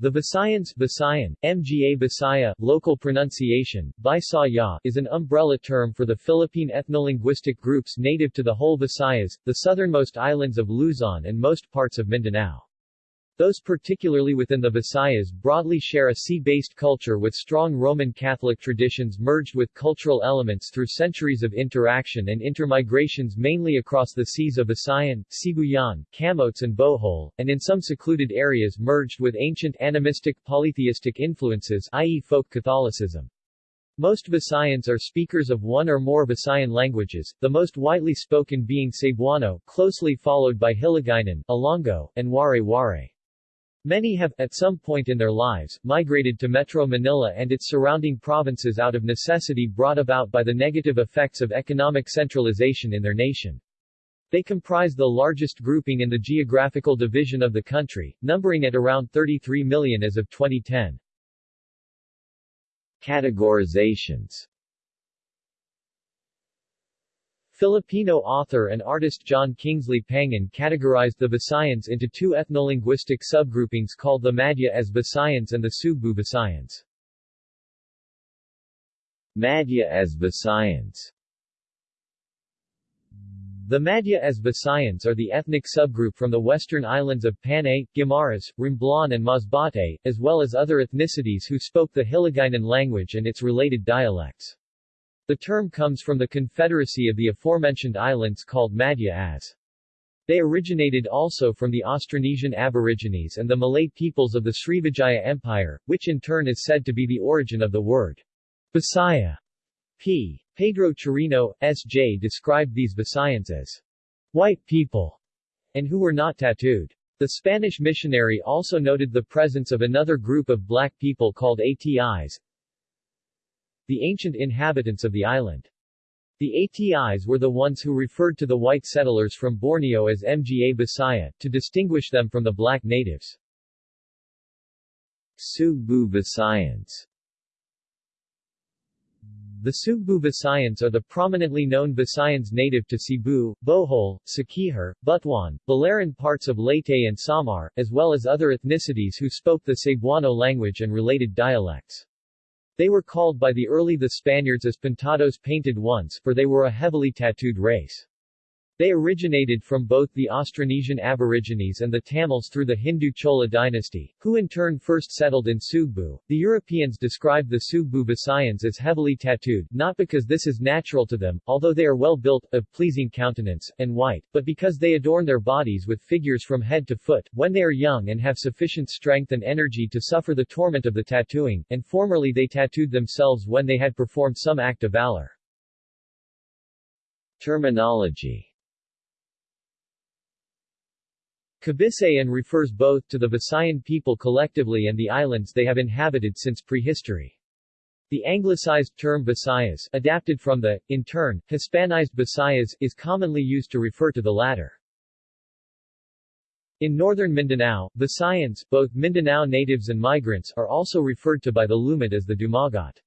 The Visayans Visayan, Mga Bisaya, local pronunciation, Bisaya, is an umbrella term for the Philippine ethnolinguistic groups native to the whole Visayas, the southernmost islands of Luzon and most parts of Mindanao. Those particularly within the Visayas broadly share a sea-based culture with strong Roman Catholic traditions merged with cultural elements through centuries of interaction and intermigrations mainly across the seas of Visayan, Sibuyan, Camotes and Bohol, and in some secluded areas merged with ancient animistic polytheistic influences i.e. folk Catholicism. Most Visayans are speakers of one or more Visayan languages, the most widely spoken being Cebuano, closely followed by Hiligaynon, Ilonggo, and Waray-Waray. Many have, at some point in their lives, migrated to Metro Manila and its surrounding provinces out of necessity brought about by the negative effects of economic centralization in their nation. They comprise the largest grouping in the geographical division of the country, numbering at around 33 million as of 2010. Categorizations Filipino author and artist John Kingsley Pangan categorized the Visayans into two ethnolinguistic subgroupings called the Madhya as Visayans and the Sugbu Visayans. Madhya as Visayans The Madhya as Visayans are the ethnic subgroup from the western islands of Panay, Guimaras, Romblon and Masbate, as well as other ethnicities who spoke the Hiligaynon language and its related dialects. The term comes from the confederacy of the aforementioned islands called Madhya as. They originated also from the Austronesian Aborigines and the Malay peoples of the Srivijaya Empire, which in turn is said to be the origin of the word Bisaya. P. Pedro Chirino, S.J. described these Visayans as white people, and who were not tattooed. The Spanish missionary also noted the presence of another group of black people called ATIs, the ancient inhabitants of the island. The ATIs were the ones who referred to the white settlers from Borneo as Mga Bisaya, to distinguish them from the black natives. Sugbu Visayans The Sugbu Visayans are the prominently known Visayans native to Cebu, Bohol, Siquijor, Butuan, Biliran parts of Leyte and Samar, as well as other ethnicities who spoke the Cebuano language and related dialects. They were called by the early the Spaniards as pintados painted ones, for they were a heavily tattooed race. They originated from both the Austronesian Aborigines and the Tamils through the Hindu Chola dynasty, who in turn first settled in Sugbu. The Europeans described the Sugbu Visayans as heavily tattooed, not because this is natural to them, although they are well built, of pleasing countenance, and white, but because they adorn their bodies with figures from head to foot, when they are young and have sufficient strength and energy to suffer the torment of the tattooing, and formerly they tattooed themselves when they had performed some act of valor. Terminology Kabisayan refers both to the Visayan people collectively and the islands they have inhabited since prehistory. The anglicized term Visayas, adapted from the, in turn, Hispanized Visayas, is commonly used to refer to the latter. In northern Mindanao, Visayans, both Mindanao natives and migrants, are also referred to by the Lumad as the Dumagat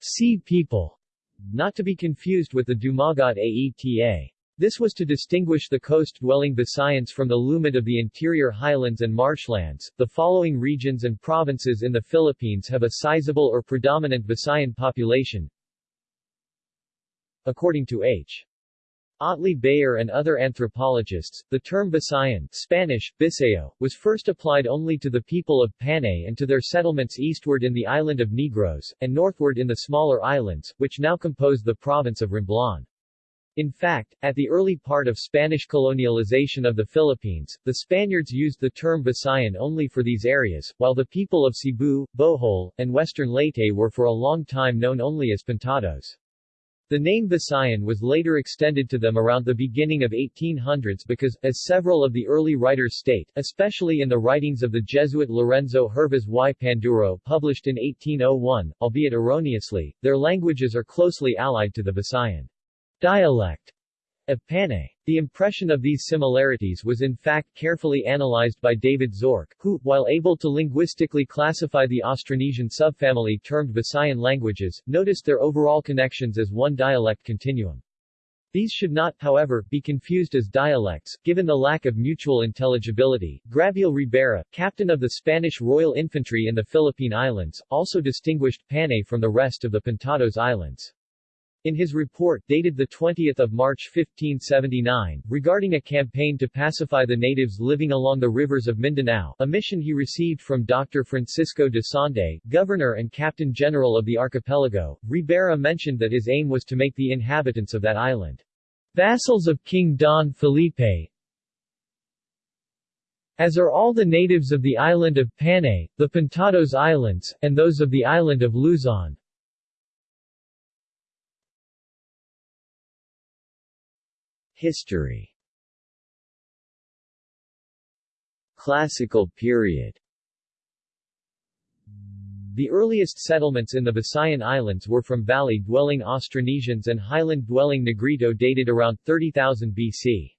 sea people, not to be confused with the Dumagat Aeta. This was to distinguish the coast-dwelling Visayans from the Lumad of the interior highlands and marshlands. The following regions and provinces in the Philippines have a sizable or predominant Visayan population. According to H. Otley Beyer and other anthropologists, the term Visayan Spanish, Biseo, was first applied only to the people of Panay and to their settlements eastward in the island of Negros, and northward in the smaller islands, which now compose the province of Romblon. In fact, at the early part of Spanish colonialization of the Philippines, the Spaniards used the term Visayan only for these areas, while the people of Cebu, Bohol, and western Leyte were for a long time known only as Pintados. The name Visayan was later extended to them around the beginning of 1800s because, as several of the early writers state, especially in the writings of the Jesuit Lorenzo Hervas y Panduro published in 1801, albeit erroneously, their languages are closely allied to the Visayan dialect of Panay. The impression of these similarities was in fact carefully analyzed by David Zorc, who, while able to linguistically classify the Austronesian subfamily termed Visayan languages, noticed their overall connections as one dialect continuum. These should not, however, be confused as dialects, given the lack of mutual intelligibility. Gabriel Ribera, captain of the Spanish Royal Infantry in the Philippine Islands, also distinguished Panay from the rest of the Pintados Islands. In his report, dated 20 March 1579, regarding a campaign to pacify the natives living along the rivers of Mindanao, a mission he received from Dr. Francisco de Sande, governor and captain general of the archipelago, Ribera mentioned that his aim was to make the inhabitants of that island vassals of King Don Felipe, as are all the natives of the island of Panay, the Pintados Islands, and those of the island of Luzon. History Classical period The earliest settlements in the Visayan Islands were from valley-dwelling Austronesians and highland-dwelling Negrito dated around 30,000 BC.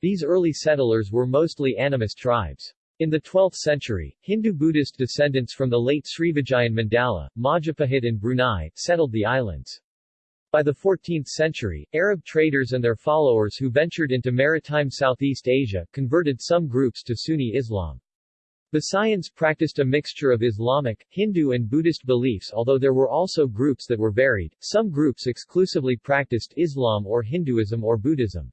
These early settlers were mostly animist tribes. In the 12th century, Hindu-Buddhist descendants from the late Srivijayan Mandala, Majapahit and Brunei, settled the islands. By the 14th century, Arab traders and their followers who ventured into maritime Southeast Asia, converted some groups to Sunni Islam. Visayans practiced a mixture of Islamic, Hindu and Buddhist beliefs although there were also groups that were varied, some groups exclusively practiced Islam or Hinduism or Buddhism.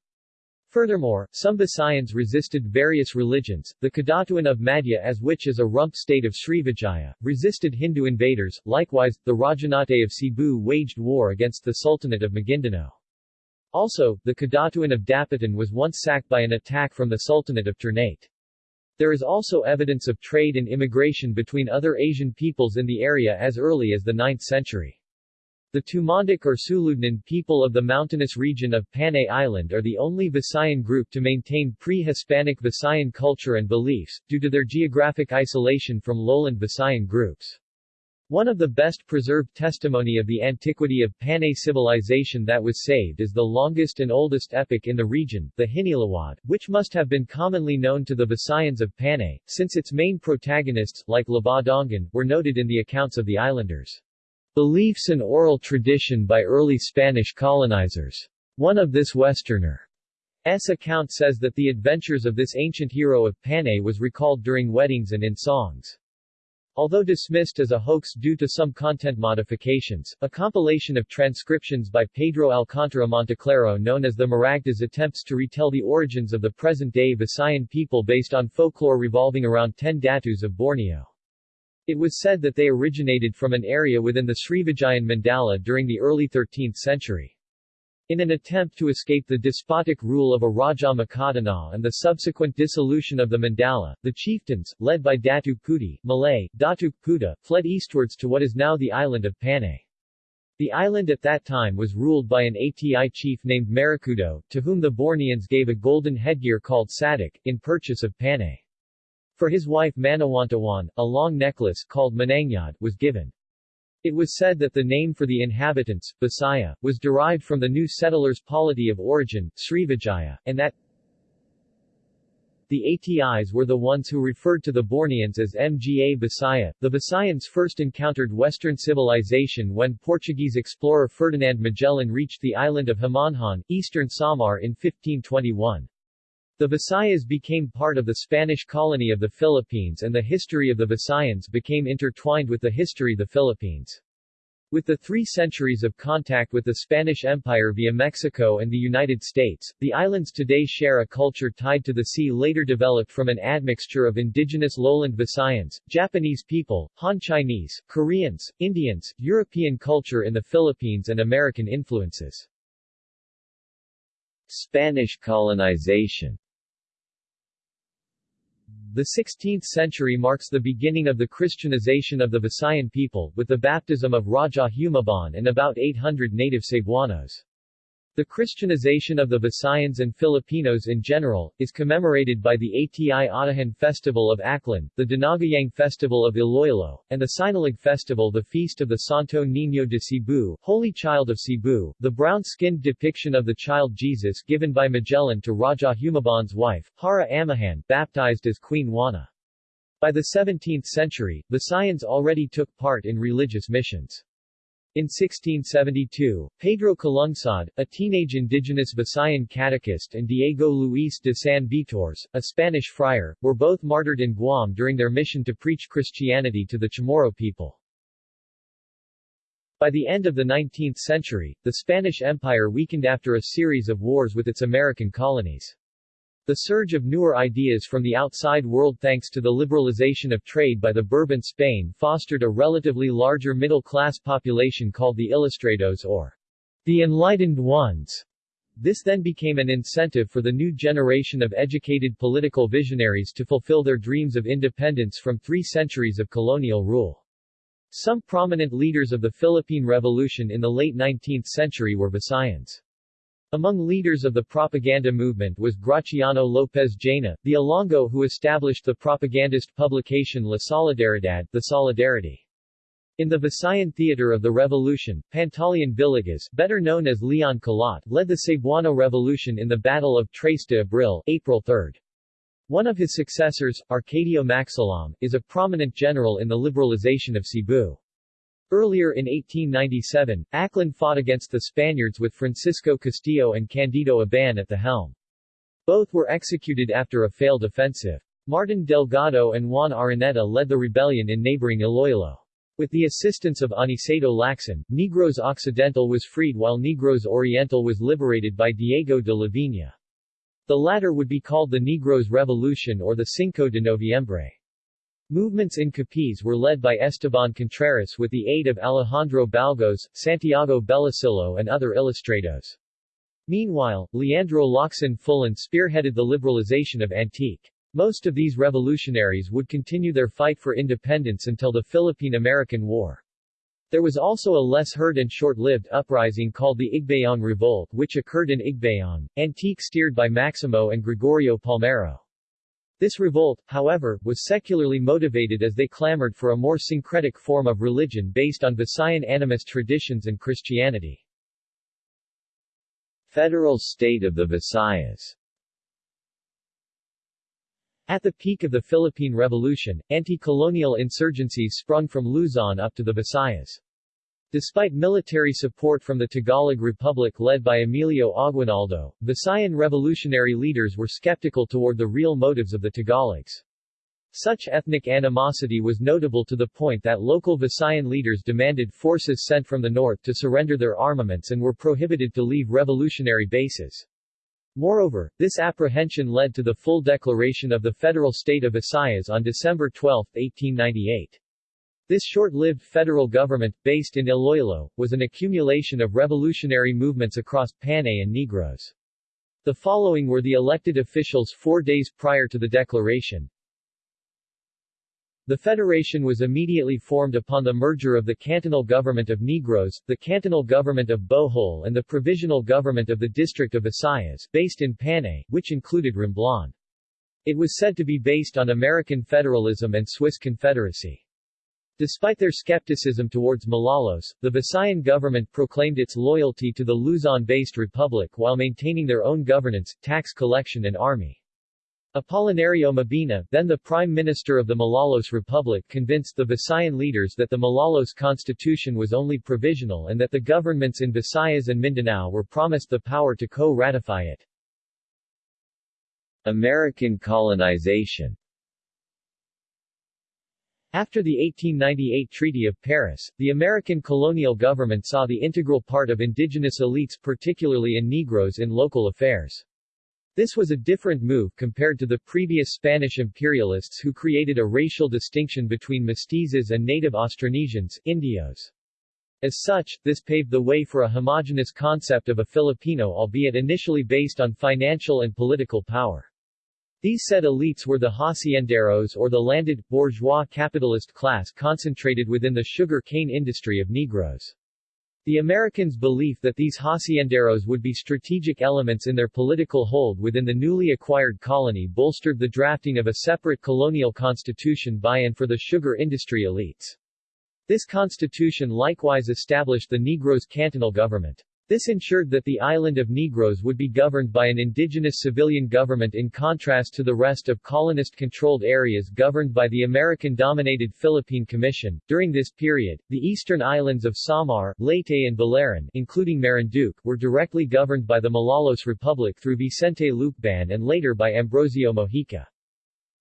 Furthermore, some Visayans resisted various religions, the Kadatuan of Madhya as which is a rump state of Srivijaya, resisted Hindu invaders, likewise, the Rajanate of Cebu waged war against the Sultanate of Maguindanao. Also, the Kadatuan of Dapitan was once sacked by an attack from the Sultanate of Ternate. There is also evidence of trade and immigration between other Asian peoples in the area as early as the 9th century. The Tumandok or Sulodnon people of the mountainous region of Panay Island are the only Visayan group to maintain pre-Hispanic Visayan culture and beliefs, due to their geographic isolation from lowland Visayan groups. One of the best preserved testimony of the antiquity of Panay civilization that was saved is the longest and oldest epic in the region, the Hinilawod, which must have been commonly known to the Visayans of Panay, since its main protagonists, like Labadongan, were noted in the accounts of the islanders. Beliefs and oral tradition by early Spanish colonizers. One of this Westerner's account says that the adventures of this ancient hero of Panay was recalled during weddings and in songs. Although dismissed as a hoax due to some content modifications, a compilation of transcriptions by Pedro Alcántara Monteclaro known as the Maragtas attempts to retell the origins of the present-day Visayan people based on folklore revolving around ten datus of Borneo. It was said that they originated from an area within the Srivijayan Mandala during the early 13th century. In an attempt to escape the despotic rule of a Raja Makadana and the subsequent dissolution of the Mandala, the chieftains, led by Datuk Puti, Malay, Datuk Puda, fled eastwards to what is now the island of Panay. The island at that time was ruled by an Ati chief named Marikudo, to whom the Borneans gave a golden headgear called sadik, in purchase of Panay. For his wife Manawantawan, a long necklace called Manangyad was given. It was said that the name for the inhabitants, Bisaya, was derived from the new settlers' polity of origin, Srivijaya, and that the ATIs were the ones who referred to the Borneans as Mga Bisaya. The Visayans first encountered Western civilization when Portuguese explorer Ferdinand Magellan reached the island of Homonhon, eastern Samar in 1521. The Visayas became part of the Spanish colony of the Philippines and the history of the Visayans became intertwined with the history of the Philippines. With the three centuries of contact with the Spanish Empire via Mexico and the United States, the islands today share a culture tied to the sea later developed from an admixture of indigenous lowland Visayans, Japanese people, Han Chinese, Koreans, Indians, European culture in the Philippines and American influences. Spanish colonization the 16th century marks the beginning of the Christianization of the Visayan people, with the baptism of Raja Humabon and about 800 native Cebuanos. The Christianization of the Visayans and Filipinos in general, is commemorated by the ATI Atahan Festival of Aklan, the Dinagyang Festival of Iloilo, and the Sinulog Festival the Feast of the Santo Niño de Cebu, Holy Child of Cebu, the brown-skinned depiction of the child Jesus given by Magellan to Raja Humabon's wife, Hara Amihan, baptized as Queen Juana. By the 17th century, Visayans already took part in religious missions. In 1672, Pedro Calungsod, a teenage indigenous Visayan catechist and Diego Luis de San Vitores, a Spanish friar, were both martyred in Guam during their mission to preach Christianity to the Chamorro people. By the end of the 19th century, the Spanish Empire weakened after a series of wars with its American colonies. The surge of newer ideas from the outside world thanks to the liberalization of trade by the Bourbon Spain fostered a relatively larger middle-class population called the Ilustrados or the Enlightened Ones. This then became an incentive for the new generation of educated political visionaries to fulfill their dreams of independence from three centuries of colonial rule. Some prominent leaders of the Philippine Revolution in the late 19th century were Visayans. Among leaders of the propaganda movement was Graciano Lopez Jaena, the Ilonggo who established the propagandist publication La Solidaridad, the Solidarity. In the Visayan theater of the revolution, Pantaleon Villegas, better known as Leon Kilat, led the Cebuano Revolution in the Battle of Tres de Abril, April 3. One of his successors, Arcadio Maxilom, is a prominent general in the liberalization of Cebu. Earlier in 1897, Aklan fought against the Spaniards with Francisco Castillo and Candido Aban at the helm. Both were executed after a failed offensive. Martin Delgado and Juan Araneta led the rebellion in neighboring Iloilo. With the assistance of Aniceto Lacson, Negros Occidental was freed while Negros Oriental was liberated by Diego de Lavina. The latter would be called the Negros Revolution or the Cinco de Noviembre. Movements in Capiz were led by Esteban Contreras with the aid of Alejandro Balgos, Santiago Bellosillo and other ilustrados. Meanwhile, Leandro Locsin Fullon spearheaded the liberalization of Antique. Most of these revolutionaries would continue their fight for independence until the Philippine-American War. There was also a less heard and short-lived uprising called the Igbayong Revolt which occurred in Igbayong, Antique steered by Maximo and Gregorio Palmero. This revolt, however, was secularly motivated as they clamored for a more syncretic form of religion based on Visayan animist traditions and Christianity. Federal state of the Visayas At the peak of the Philippine Revolution, anti-colonial insurgencies sprung from Luzon up to the Visayas. Despite military support from the Tagalog Republic led by Emilio Aguinaldo, Visayan revolutionary leaders were skeptical toward the real motives of the Tagalogs. Such ethnic animosity was notable to the point that local Visayan leaders demanded forces sent from the north to surrender their armaments and were prohibited to leave revolutionary bases. Moreover, this apprehension led to the full declaration of the federal state of Visayas on December 12, 1898. This short-lived federal government, based in Iloilo, was an accumulation of revolutionary movements across Panay and Negros. The following were the elected officials four days prior to the declaration. The federation was immediately formed upon the merger of the cantonal government of Negros, the cantonal government of Bohol and the provisional government of the district of Visayas, based in Panay, which included Romblon. It was said to be based on American federalism and Swiss confederacy. Despite their skepticism towards Malolos, the Visayan government proclaimed its loyalty to the Luzon-based republic while maintaining their own governance, tax collection and army. Apolinario Mabini, then the Prime Minister of the Malolos Republic convinced the Visayan leaders that the Malolos constitution was only provisional and that the governments in Visayas and Mindanao were promised the power to co-ratify it. American colonization after the 1898 Treaty of Paris, the American colonial government saw the integral part of indigenous elites particularly in Negros in local affairs. This was a different move compared to the previous Spanish imperialists who created a racial distinction between mestizos and native Austronesians, Indios. As such, this paved the way for a homogenous concept of a Filipino albeit initially based on financial and political power. These said elites were the hacienderos or the landed, bourgeois capitalist class concentrated within the sugar cane industry of Negros. The Americans' belief that these hacienderos would be strategic elements in their political hold within the newly acquired colony bolstered the drafting of a separate colonial constitution by and for the sugar industry elites. This constitution likewise established the Negros' cantonal government. This ensured that the island of Negros would be governed by an indigenous civilian government in contrast to the rest of colonist-controlled areas governed by the American-dominated Philippine Commission. During this period, the eastern islands of Samar, Leyte and Biliran, including Marinduque, were directly governed by the Malolos Republic through Vicente Lucban and later by Ambrosio Mojica.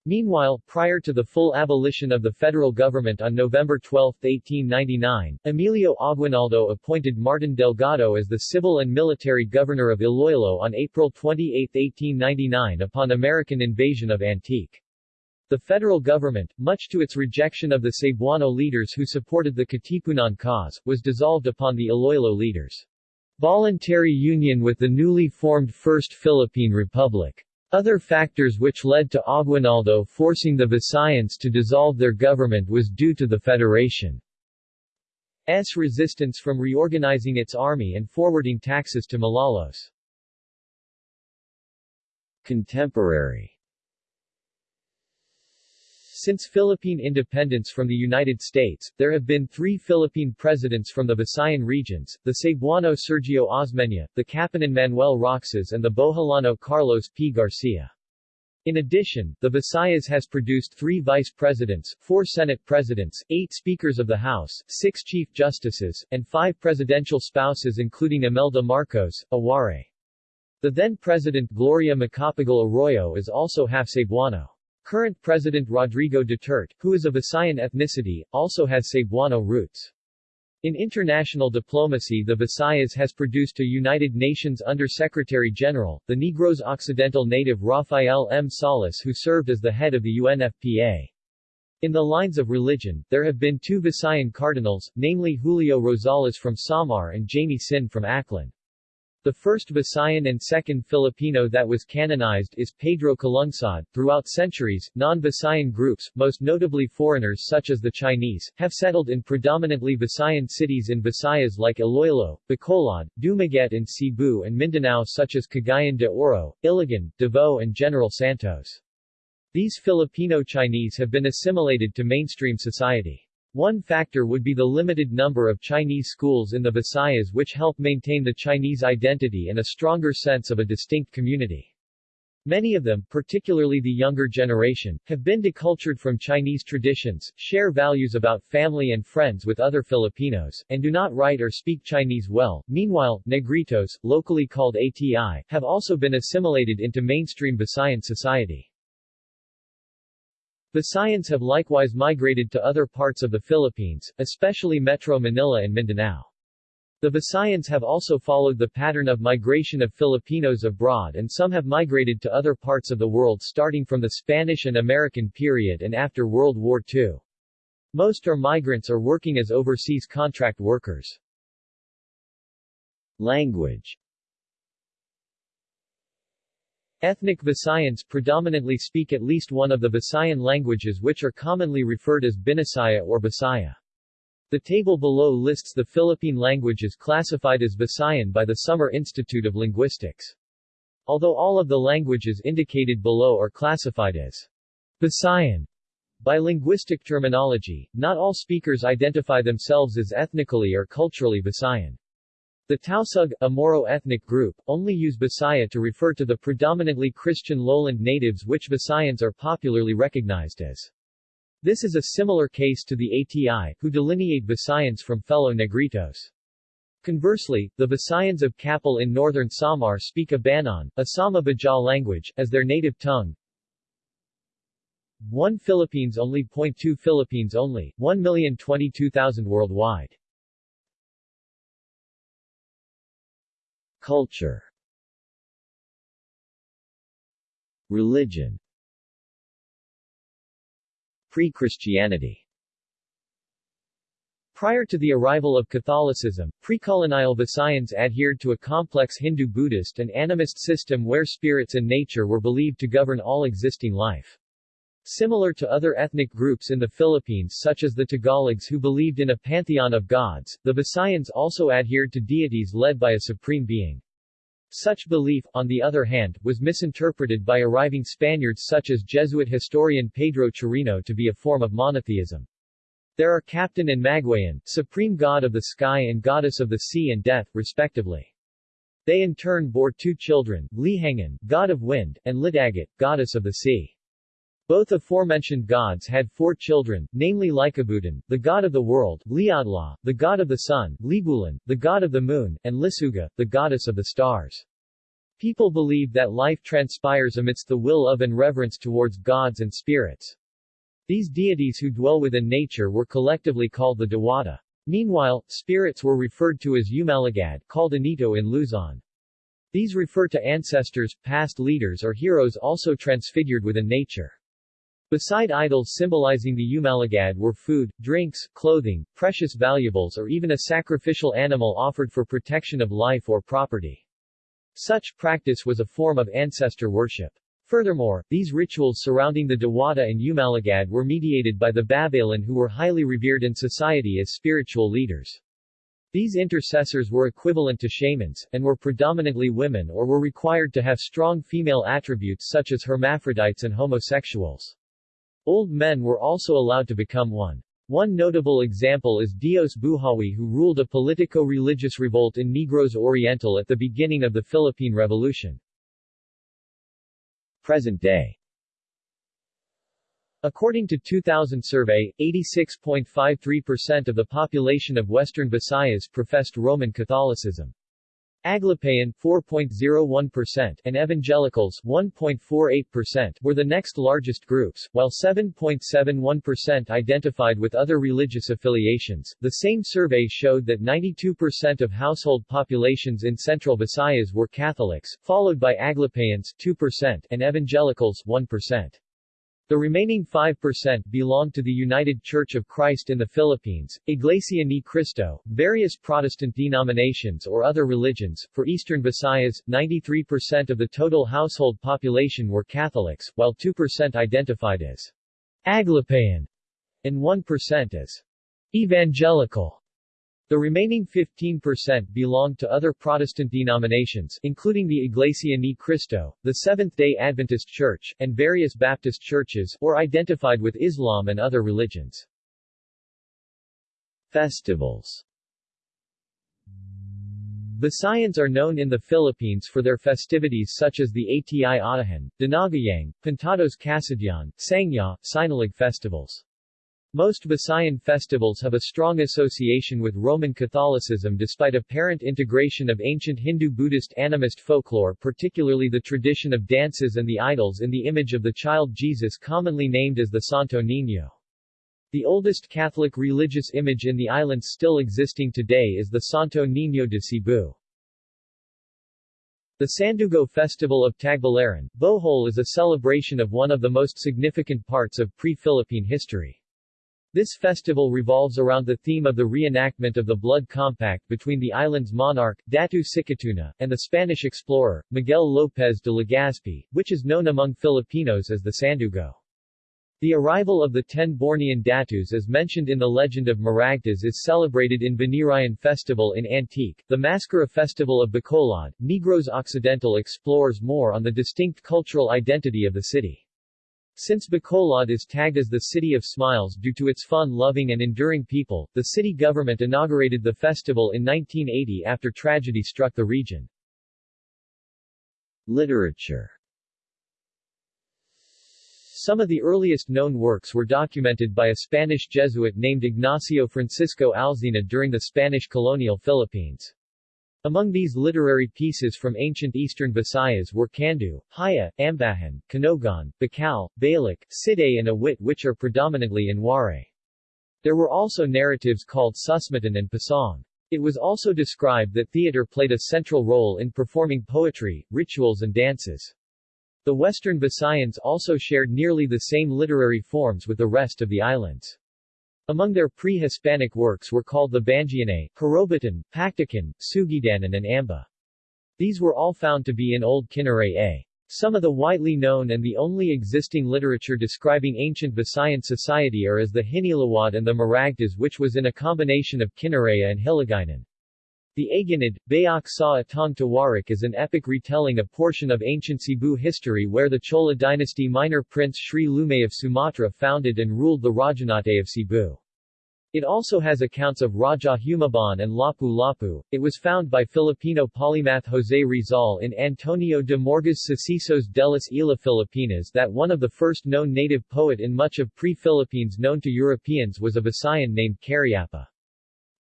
Meanwhile, prior to the full abolition of the federal government on November 12, 1899, Emilio Aguinaldo appointed Martin Delgado as the civil and military governor of Iloilo on April 28, 1899 upon American invasion of Antique. The federal government, much to its rejection of the Cebuano leaders who supported the Katipunan cause, was dissolved upon the Iloilo leaders' voluntary union with the newly formed First Philippine Republic. Other factors which led to Aguinaldo forcing the Visayans to dissolve their government was due to the Federation's resistance from reorganizing its army and forwarding taxes to Malolos. Contemporary since Philippine independence from the United States, there have been three Philippine presidents from the Visayan regions, the Cebuano Sergio Osmeña, the Capiznon Manuel Roxas and the Boholano Carlos P. Garcia. In addition, the Visayas has produced three vice presidents, four Senate presidents, eight speakers of the House, six chief justices, and five presidential spouses including Imelda Marcos, Aware. The then-president Gloria Macapagal Arroyo is also half Cebuano. Current President Rodrigo Duterte, who is of Visayan ethnicity, also has Cebuano roots. In international diplomacy the Visayas has produced a United Nations Under-Secretary-General, the Negros Occidental native Rafael M. Salas who served as the head of the UNFPA. In the lines of religion, there have been two Visayan cardinals, namely Julio Rosales from Samar and Jaime Sin from Aklan. The first Visayan and second Filipino that was canonized is Pedro Calungsod. Throughout centuries, non-Visayan groups, most notably foreigners such as the Chinese, have settled in predominantly Visayan cities in Visayas like Iloilo, Bacolod, Dumaguete and Cebu and Mindanao such as Cagayan de Oro, Iligan, Davao and General Santos. These Filipino Chinese have been assimilated to mainstream society. One factor would be the limited number of Chinese schools in the Visayas which help maintain the Chinese identity and a stronger sense of a distinct community. Many of them, particularly the younger generation, have been decultured from Chinese traditions, share values about family and friends with other Filipinos, and do not write or speak Chinese well. Meanwhile, Negritos, locally called ATI, have also been assimilated into mainstream Visayan society. Visayans have likewise migrated to other parts of the Philippines, especially Metro Manila and Mindanao. The Visayans have also followed the pattern of migration of Filipinos abroad and some have migrated to other parts of the world starting from the Spanish and American period and after World War II. Most are migrants or working as overseas contract workers. Language Ethnic Visayans predominantly speak at least one of the Visayan languages which are commonly referred as Binisaya or Bisaya. The table below lists the Philippine languages classified as Visayan by the Summer Institute of Linguistics. Although all of the languages indicated below are classified as Visayan by linguistic terminology, not all speakers identify themselves as ethnically or culturally Visayan. The Tausug, a Moro ethnic group, only use Bisaya to refer to the predominantly Christian lowland natives which Visayans are popularly recognized as. This is a similar case to the ATI, who delineate Visayans from fellow Negritos. Conversely, the Visayans of Capul in northern Samar speak a Banon, a Sama Baja language, as their native tongue. 1 Philippines only. 0.2 Philippines only, 1,022,000 worldwide. Culture Religion Pre-Christianity Prior to the arrival of Catholicism, pre-colonial Visayans adhered to a complex Hindu-Buddhist and animist system where spirits and nature were believed to govern all existing life. Similar to other ethnic groups in the Philippines such as the Tagalogs who believed in a pantheon of gods, the Visayans also adhered to deities led by a supreme being. Such belief, on the other hand, was misinterpreted by arriving Spaniards such as Jesuit historian Pedro Chirino to be a form of monotheism. There are Captain and Magwayan, supreme god of the sky and goddess of the sea and death, respectively. They in turn bore two children, Lihangin, god of wind, and Lidagat, goddess of the sea. Both aforementioned gods had four children, namely Lycabutan, the god of the world, Liadla, the god of the sun, Libulan, the god of the moon, and Lisuga, the goddess of the stars. People believe that life transpires amidst the will of and reverence towards gods and spirits. These deities who dwell within nature were collectively called the Dewata. Meanwhile, spirits were referred to as Umalagad, called Anito in Luzon. These refer to ancestors, past leaders or heroes also transfigured within nature. Beside idols symbolizing the Umalagad were food, drinks, clothing, precious valuables or even a sacrificial animal offered for protection of life or property. Such practice was a form of ancestor worship. Furthermore, these rituals surrounding the Dewata and Umalagad were mediated by the Babaylan who were highly revered in society as spiritual leaders. These intercessors were equivalent to shamans, and were predominantly women or were required to have strong female attributes such as hermaphrodites and homosexuals. Old men were also allowed to become one. One notable example is Dios Buhawi who ruled a politico-religious revolt in Negros Oriental at the beginning of the Philippine Revolution. Present day According to 2000 survey, 86.53% of the population of Western Visayas professed Roman Catholicism. Aglipayan 4.01% and Evangelicals 1.48% were the next largest groups, while 7.71% identified with other religious affiliations. The same survey showed that 92% of household populations in Central Visayas were Catholics, followed by Aglipayans 2% and Evangelicals 1%. The remaining 5% belong to the United Church of Christ in the Philippines, Iglesia ni Cristo, various Protestant denominations or other religions. For Eastern Visayas, 93% of the total household population were Catholics, while 2% identified as Aglipayan and 1% as Evangelical. The remaining 15% belonged to other Protestant denominations, including the Iglesia Ni Cristo, the Seventh-day Adventist Church, and various Baptist churches, or identified with Islam and other religions. Festivals Visayans are known in the Philippines for their festivities such as the ATI Atahan, Dinagyang, Pintados Kasadyan, Sangya, Sinulog festivals. Most Visayan festivals have a strong association with Roman Catholicism despite apparent integration of ancient Hindu-Buddhist animist folklore particularly the tradition of dances and the idols in the image of the child Jesus commonly named as the Santo Niño. The oldest Catholic religious image in the islands still existing today is the Santo Niño de Cebu. The Sandugo Festival of Tagbilaran, Bohol is a celebration of one of the most significant parts of pre-Philippine history. This festival revolves around the theme of the reenactment of the blood compact between the island's monarch, Datu Sikatuna, and the Spanish explorer, Miguel López de Legazpi, which is known among Filipinos as the Sandugo. The arrival of the ten Bornean Datus as mentioned in the legend of Maragtas is celebrated in Binirayan Festival in Antique. The MassKara Festival of Bacolod, Negros Occidental explores more on the distinct cultural identity of the city. Since Bacolod is tagged as the City of Smiles due to its fun-loving and enduring people, the city government inaugurated the festival in 1980 after tragedy struck the region. Literature Some of the earliest known works were documented by a Spanish Jesuit named Ignacio Francisco Alzina during the Spanish colonial Philippines. Among these literary pieces from ancient eastern Visayas were Kandu, Haya, Ambahan, Kanogan, Bakal, Balik, Side and Awit which are predominantly in Waray. There were also narratives called Susmatan and Pasong. It was also described that theater played a central role in performing poetry, rituals and dances. The western Visayans also shared nearly the same literary forms with the rest of the islands. Among their pre-Hispanic works were called the Bangianay, Harobatan, Paktakan, Sugidanan and Amba. These were all found to be in Old Kinaray A. Some of the widely known and the only existing literature describing ancient Visayan society are as the Hinilawod and the Maragtas which was in a combination of Kinaraya and Hiligaynon. The Aginid, Bayak sa Atong Tawarik is an epic retelling a portion of ancient Cebu history where the Chola dynasty minor prince Sri Lumay of Sumatra founded and ruled the Rajanate of Cebu. It also has accounts of Raja Humabon and Lapu-Lapu. It was found by Filipino polymath José Rizal in Antonio de Morga's Sucesos de las Islas Filipinas that one of the first known native poet in much of pre-Philippines known to Europeans was a Visayan named Cariapa.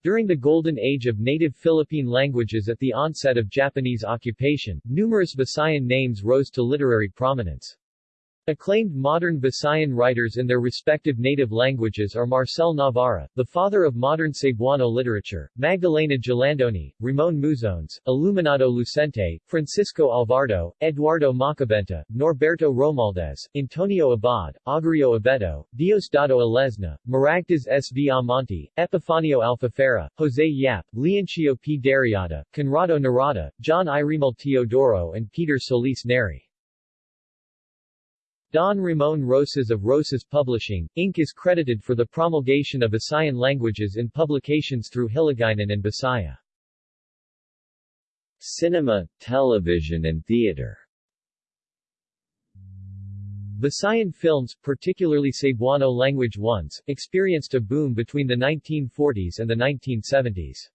During the golden age of native Philippine languages at the onset of Japanese occupation, numerous Visayan names rose to literary prominence. Acclaimed modern Visayan writers in their respective native languages are Marcel Navarra, the father of modern Cebuano literature, Magdalena Jalandoni, Ramon Muzones, Illuminado Lucente, Francisco Alvarado, Eduardo Macabenta, Norberto Romualdez, Antonio Abad, Augurio Abeto, Diosdado Alesna, Maragtas S. V. Amonte, Epifanio Alfafera, Jose Yap, Leoncio P. Derriata, Conrado Norada, John Iremil Teodoro and Peter Solis Nery. Don Ramon Rosas of Rosas Publishing, Inc. is credited for the promulgation of Visayan languages in publications through Hiligaynon and Bisaya. Cinema, television and theater Visayan films, particularly Cebuano language ones, experienced a boom between the 1940s and the 1970s.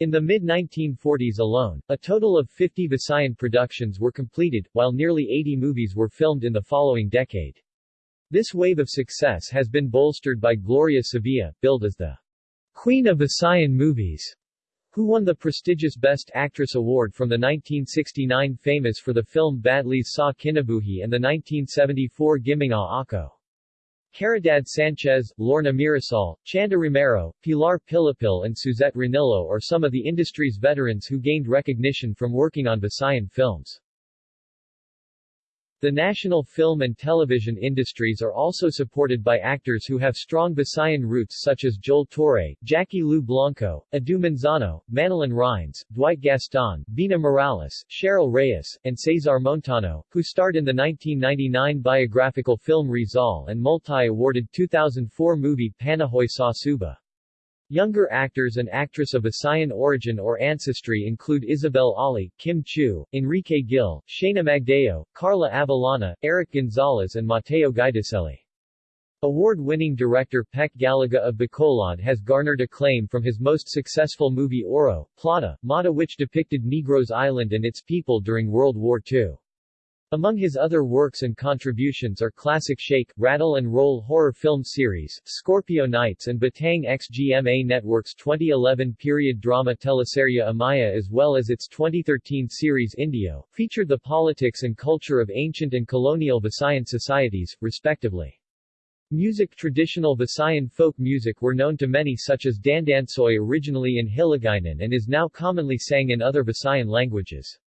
In the mid-1940s alone, a total of 50 Visayan productions were completed, while nearly 80 movies were filmed in the following decade. This wave of success has been bolstered by Gloria Sevilla, billed as the Queen of Visayan Movies, who won the prestigious Best Actress award from the 1969 FAMAS for the film Badlis sa Kinabuhi and the 1974 Giminga Ako. Caridad Sanchez, Lorna Mirasol, Chanda Romero, Pilar Pilapil and Suzette Ranillo are some of the industry's veterans who gained recognition from working on Visayan films. The national film and television industries are also supported by actors who have strong Visayan roots such as Joel Torre, Jackie Lou Blanco, Edu Manzano, Manilyn Reynes, Dwight Gaston, Bina Morales, Cheryl Reyes, and Cesar Montano, who starred in the 1999 biographical film Rizal and multi-awarded 2004 movie Panaghoy sa Suba. Younger actors and actress of Visayan origin or ancestry include Isabel Oli, Kim Chiu, Enrique Gil, Shana Magdeo, Carla Abellana, Eric Gonzalez and Mateo Guidicelli. Award-winning director Peque Gallaga of Bacolod has garnered acclaim from his most successful movie Oro, Plata, Mata which depicted Negros Island and its people during World War II. Among his other works and contributions are classic Shake, Rattle and Roll horror film series, Scorpio Nights and Batang XGMA Network's 2011 period drama teleserye Amaya as well as its 2013 series Indio, featured the politics and culture of ancient and colonial Visayan societies, respectively. Music Traditional Visayan folk music were known to many such as Dandansoy originally in Hiligaynon and is now commonly sang in other Visayan languages.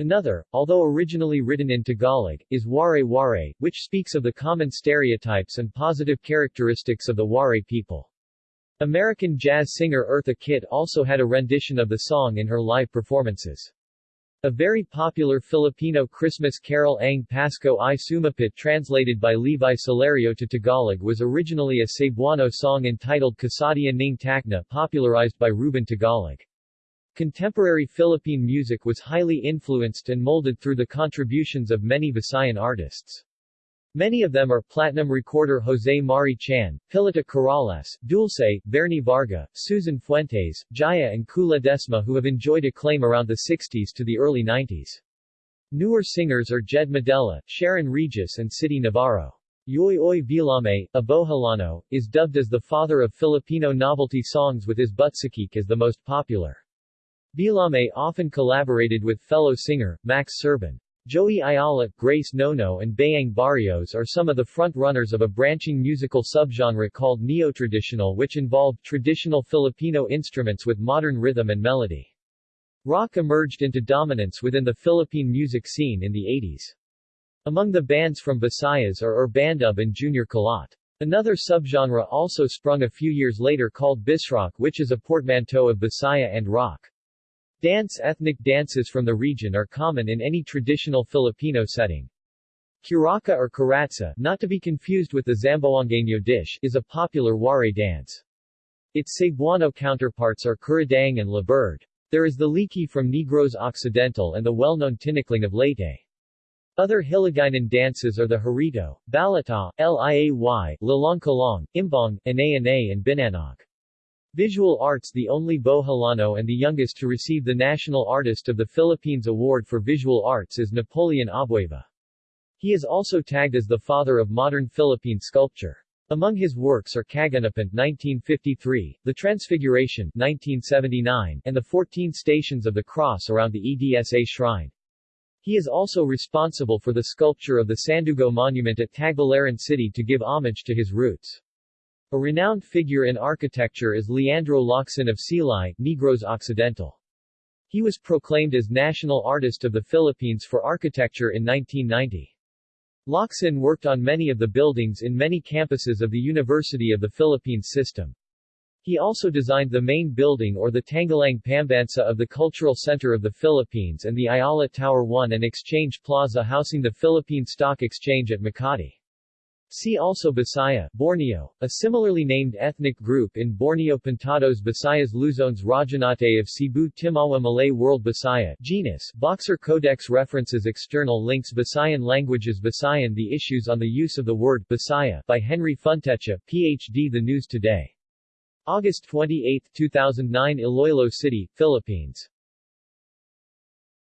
Another, although originally written in Tagalog, is Waray Waray, which speaks of the common stereotypes and positive characteristics of the Waray people. American jazz singer Eartha Kitt also had a rendition of the song in her live performances. A very popular Filipino Christmas carol Ang Pasko i Sumapit translated by Levi Celerio to Tagalog was originally a Cebuano song entitled Kasadia Ning Takna popularized by Ruben Tagalog. Contemporary Philippine music was highly influenced and molded through the contributions of many Visayan artists. Many of them are platinum recorder Jose Mari Chan, Pilita Corrales, Dulce, Bernie Varga, Susan Fuentes, Jaya and Kula Desma who have enjoyed acclaim around the 60s to the early 90s. Newer singers are Jed Madela, Sharon Regis and Sitti Navarro. Yoy Oy Villame, a Boholano, is dubbed as the father of Filipino novelty songs with his Butchikik as the most popular. Villame often collaborated with fellow singer, Max Surban. Joey Ayala, Grace Nono and Bayang Barrios are some of the front-runners of a branching musical subgenre called neo-traditional which involved traditional Filipino instruments with modern rhythm and melody. Rock emerged into dominance within the Philippine music scene in the 80s. Among the bands from Visayas are Urbandub and Junior Kilat. Another subgenre also sprung a few years later called Bisrock which is a portmanteau of Bisaya and rock. Dance Ethnic dances from the region are common in any traditional Filipino setting. Curaca or Karatsa, not to be confused with the Zamboangueño dish, is a popular Waray dance. Its Cebuano counterparts are Kuradang and Labird. There is the Liki from Negros Occidental and the well-known Tinikling of Leyte. Other Hiligaynon dances are the Harito, Balata, Liay, Lalong Kalong, Imbong, Anay Anay and Binanog. Visual Arts The only Boholano and the youngest to receive the National Artist of the Philippines Award for Visual Arts is Napoleon Abueva. He is also tagged as the father of modern Philippine sculpture. Among his works are Kaganapan 1953, The Transfiguration 1979, and the 14 Stations of the Cross around the EDSA Shrine. He is also responsible for the sculpture of the Sandugo Monument at Tagbilaran City to give homage to his roots. A renowned figure in architecture is Leandro Locsin of Silay, Negros Occidental. He was proclaimed as National Artist of the Philippines for Architecture in 1990. Locsin worked on many of the buildings in many campuses of the University of the Philippines system. He also designed the main building or the Tanghalang Pambansa of the Cultural Center of the Philippines and the Ayala Tower 1 and Exchange Plaza housing the Philippine Stock Exchange at Makati. See also Bisaya, Borneo, a similarly named ethnic group in Borneo Pintados Bisayas Luzones Rajanate of Cebu Timawa Malay World Bisaya genus, Boxer Codex References External links Bisayan languages Bisayan The Issues on the Use of the Word Bisaya by Henry Funtecha, Ph.D. The News Today. August 28, 2009 Iloilo City, Philippines